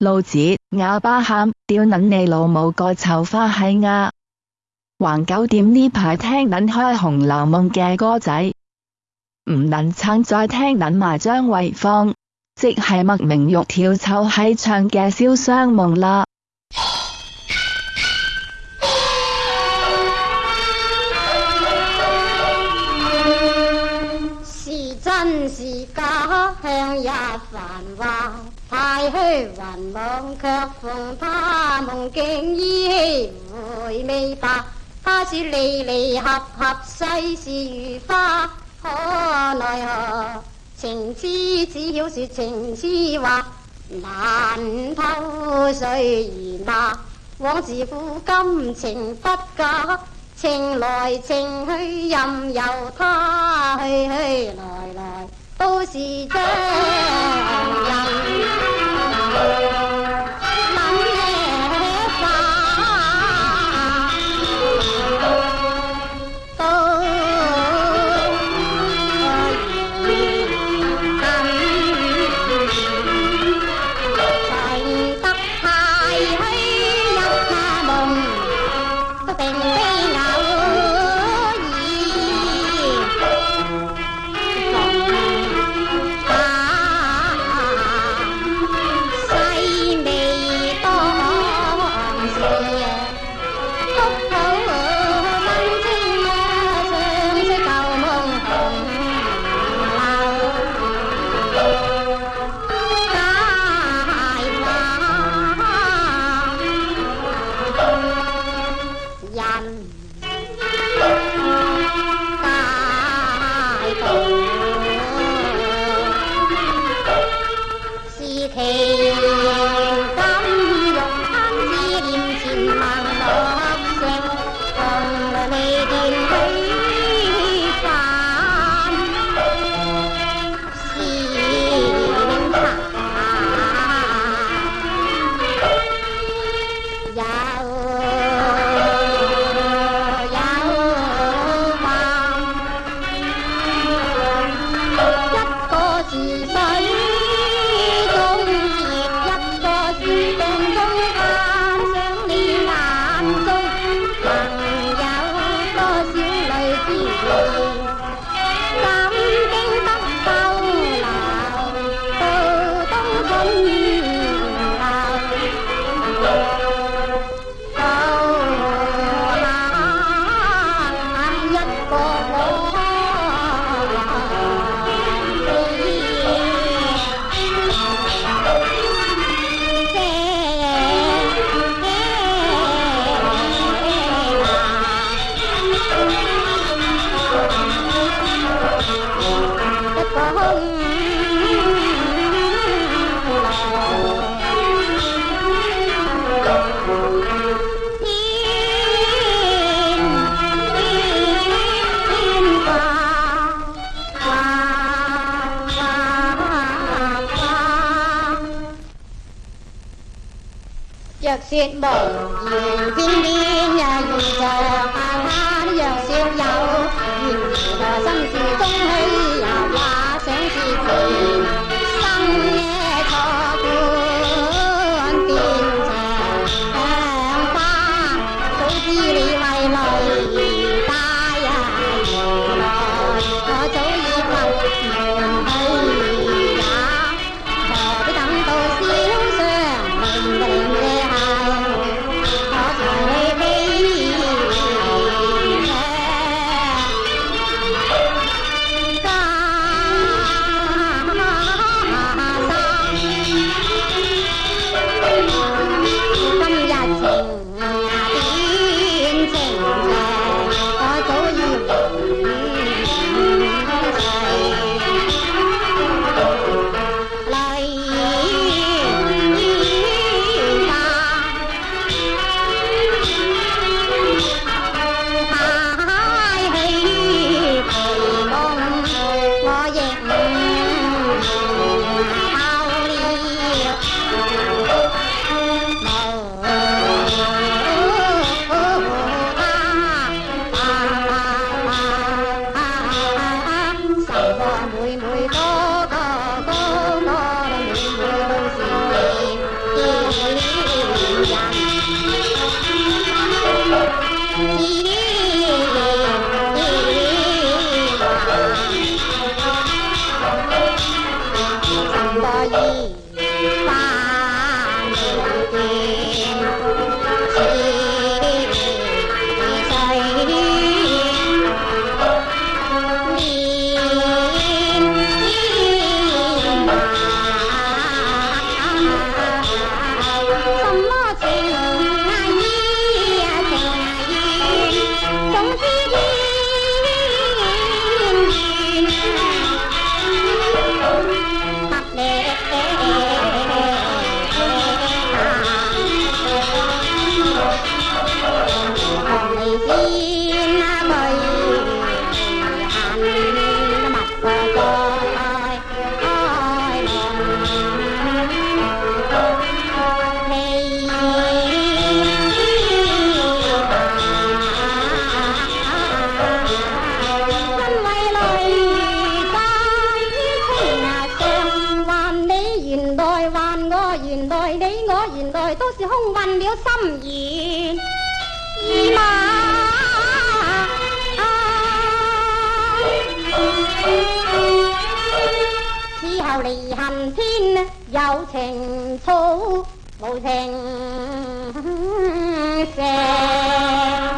老子哑巴喊，屌捻你老母个臭花喜啊！横九点呢排听捻开《红楼梦》嘅歌仔，唔能撑再听捻埋张惠芳，即系莫名玉跳臭喺唱嘅《烧湘梦》啦。是真是假，香也繁华。太虚幻梦，却逢他；梦境依稀，回味罢。他是离离合合，世事如花，可奈何？情痴只晓说情痴话，难偷谁骂？往事付今情不假，情来情去任由他，去去来来都是人。giặc xin bỏ nhìn tin đi nhà dù giàu hàng hát giặc xin giàu nhìn là dân sự không hay 都是空，运了心软意马。此后离恨天，有情处无情上。